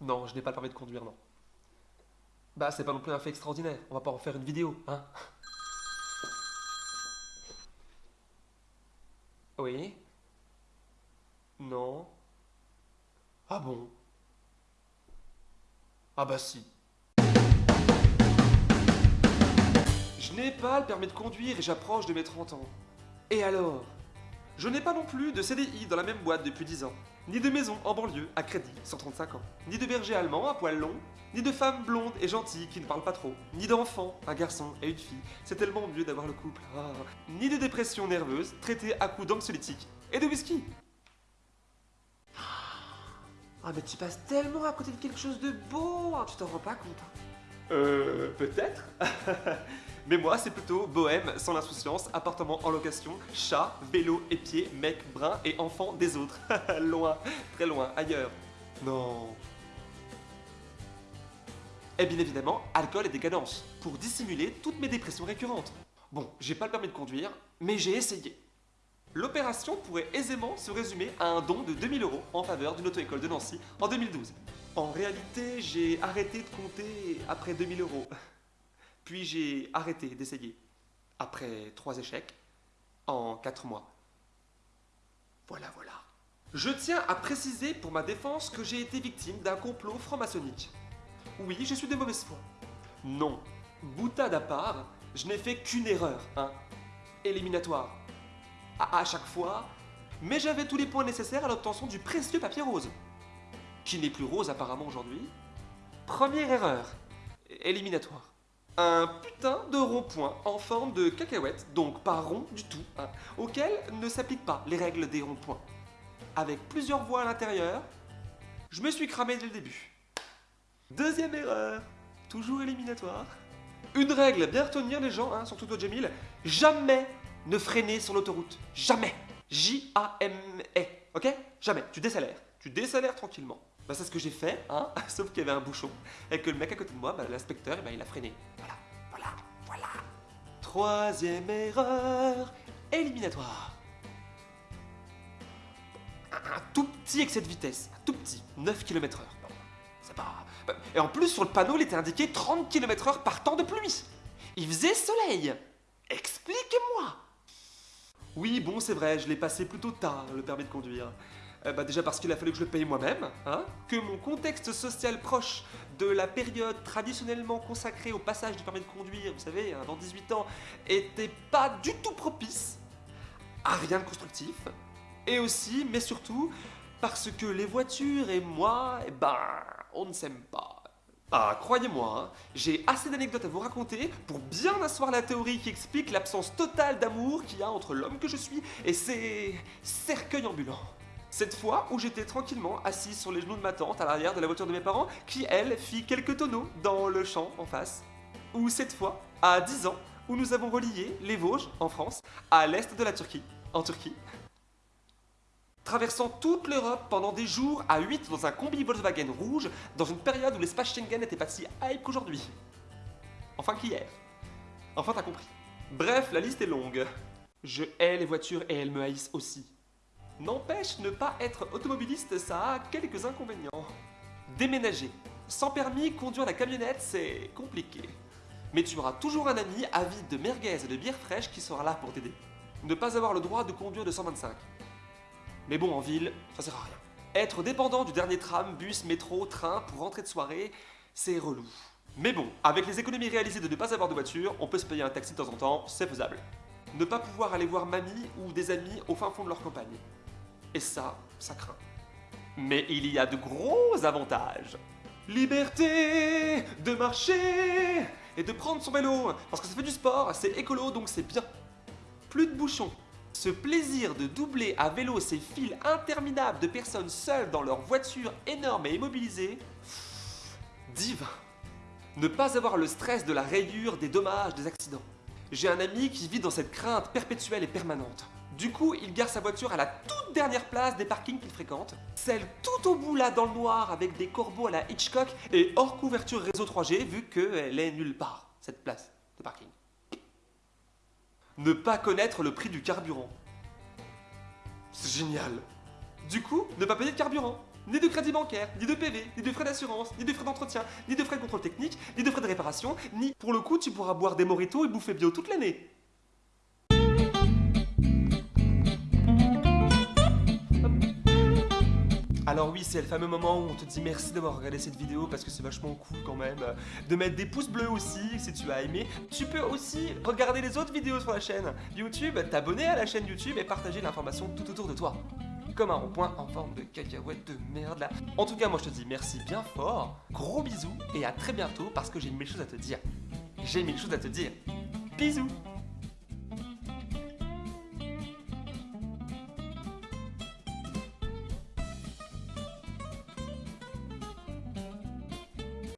Non, je n'ai pas le permis de conduire, non. Bah, c'est pas non plus un fait extraordinaire. On va pas en faire une vidéo, hein Oui Non Ah bon? Ah bah si. Je n'ai pas le permis de conduire et j'approche de mes 30 ans. Et alors? Je n'ai pas non plus de CDI dans la même boîte depuis 10 ans, ni de maison en banlieue à crédit 135 ans, ni de berger allemand à poil long, ni de femme blonde et gentille qui ne parle pas trop, ni d'enfant, un garçon et une fille, c'est tellement mieux d'avoir le couple, ah. ni de dépression nerveuse traitée à coups d'anxiolytiques et de whisky. Ah mais tu passes tellement à côté de quelque chose de beau, hein, tu t'en rends pas compte. hein. Euh, peut-être. Mais moi, c'est plutôt bohème, sans l'insouciance, appartement en location, chat, vélo et pied, mec brun et enfant des autres. loin, très loin, ailleurs. Non. Et bien évidemment, alcool et décadence, pour dissimuler toutes mes dépressions récurrentes. Bon, j'ai pas le permis de conduire, mais j'ai essayé. L'opération pourrait aisément se résumer à un don de 2000 euros en faveur d'une auto-école de Nancy en 2012. En réalité, j'ai arrêté de compter après 2000 euros. Puis j'ai arrêté d'essayer. Après trois échecs, en quatre mois. Voilà, voilà. Je tiens à préciser pour ma défense que j'ai été victime d'un complot franc-maçonnique. Oui, je suis de mauvaise foi. Non. Boutade à part, je n'ai fait qu'une erreur, hein. Éliminatoire. À, à chaque fois, mais j'avais tous les points nécessaires à l'obtention du précieux papier rose. Qui n'est plus rose apparemment aujourd'hui. Première erreur. Éliminatoire un putain de rond-point en forme de cacahuète, donc pas rond du tout, hein, auquel ne s'appliquent pas les règles des ronds-points. Avec plusieurs voies à l'intérieur, je me suis cramé dès le début. Deuxième erreur, toujours éliminatoire. Une règle bien retenir les gens, hein, surtout toi Jamil, jamais ne freiner sur l'autoroute. Jamais. J-A-M-E, ok? Jamais. Tu décélères. Tu décélères tranquillement. Bah c'est ce que j'ai fait, hein, sauf qu'il y avait un bouchon. Et que le mec à côté de moi, bah, l'inspecteur, eh ben, il a freiné. Troisième erreur, éliminatoire. Un, tout petit excès de vitesse, un tout petit, 9 km heure. Et en plus, sur le panneau, il était indiqué 30 km heure par temps de pluie. Il faisait soleil. Expliquez-moi. Oui, bon, c'est vrai, je l'ai passé plutôt tard, le permis de conduire. Euh, bah, déjà parce qu'il a fallu que je le paye moi-même, hein, que mon contexte social proche de la période traditionnellement consacrée au passage du permis de conduire, vous savez, hein, dans 18 ans, était pas du tout propice à rien de constructif. Et aussi, mais surtout, parce que les voitures et moi, eh ben, on ne s'aime pas. Ah, croyez-moi, hein, j'ai assez d'anecdotes à vous raconter pour bien asseoir la théorie qui explique l'absence totale d'amour qu'il y a entre l'homme que je suis et ses cercueils ambulants. Cette fois où j'étais tranquillement assis sur les genoux de ma tante à l'arrière de la voiture de mes parents, qui elle fit quelques tonneaux dans le champ en face. Ou cette fois, à 10 ans, où nous avons relié les Vosges, en France, à l'est de la Turquie, en Turquie. Traversant toute l'Europe pendant des jours à 8 dans un combi Volkswagen rouge, dans une période où l'espace Schengen n'était pas si hype qu'aujourd'hui. Enfin qu'hier. Enfin t'as compris. Bref, la liste est longue. Je hais les voitures et elles me haïssent aussi. N'empêche, ne pas être automobiliste, ça a quelques inconvénients. Déménager. Sans permis, conduire la camionnette, c'est compliqué. Mais tu auras toujours un ami avide de merguez et de bière fraîche qui sera là pour t'aider. Ne pas avoir le droit de conduire de 125. Mais bon, en ville, ça sert à rien. Être dépendant du dernier tram, bus, métro, train pour rentrer de soirée, c'est relou. Mais bon, avec les économies réalisées de ne pas avoir de voiture, on peut se payer un taxi de temps en temps, c'est faisable. Ne pas pouvoir aller voir mamie ou des amis au fin fond de leur campagne. Et ça, ça craint. Mais il y a de gros avantages. Liberté de marcher et de prendre son vélo. Parce que ça fait du sport, c'est écolo, donc c'est bien. Plus de bouchons. Ce plaisir de doubler à vélo ces files interminables de personnes seules dans leur voiture énorme et immobilisée. Divin. Ne pas avoir le stress de la rayure, des dommages, des accidents. J'ai un ami qui vit dans cette crainte perpétuelle et permanente. Du coup, il gare sa voiture à la toute dernière place des parkings qu'il fréquente, celle tout au bout là dans le noir avec des corbeaux à la Hitchcock et hors couverture réseau 3G vu qu'elle est nulle part, cette place de parking. Ne pas connaître le prix du carburant. C'est génial. Du coup, ne pas payer de carburant. ni de crédit bancaire, ni de PV, ni de frais d'assurance, ni de frais d'entretien, ni de frais de contrôle technique, ni de frais de réparation, ni pour le coup tu pourras boire des moritos et bouffer bio toute l'année. Alors oui, c'est le fameux moment où on te dit merci d'avoir regardé cette vidéo parce que c'est vachement cool quand même. De mettre des pouces bleus aussi si tu as aimé. Tu peux aussi regarder les autres vidéos sur la chaîne YouTube, t'abonner à la chaîne YouTube et partager l'information tout autour de toi. Comme un rond-point en forme de cacahuète de merde là. En tout cas, moi je te dis merci bien fort, gros bisous et à très bientôt parce que j'ai mille choses à te dire. J'ai mille choses à te dire. Bisous